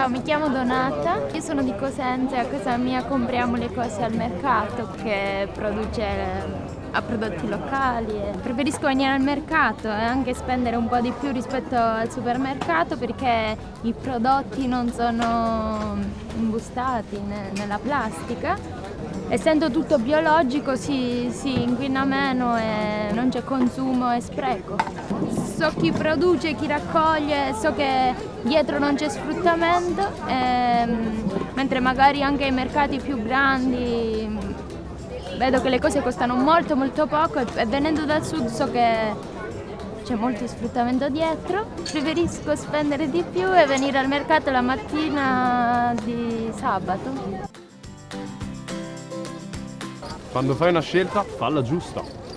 Ciao, mi chiamo Donata, io sono di Cosenza e a casa mia compriamo le cose al mercato che produce a prodotti locali. Preferisco venire al mercato e anche spendere un po' di più rispetto al supermercato perché i prodotti non sono imbustati nella plastica. Essendo tutto biologico si, si inquina meno e non c'è consumo e spreco. So chi produce, chi raccoglie, so che dietro non c'è sfruttamento, ehm, mentre magari anche ai mercati più grandi vedo che le cose costano molto molto poco e venendo dal sud so che c'è molto sfruttamento dietro. Preferisco spendere di più e venire al mercato la mattina di sabato. Quando fai una scelta, falla giusta.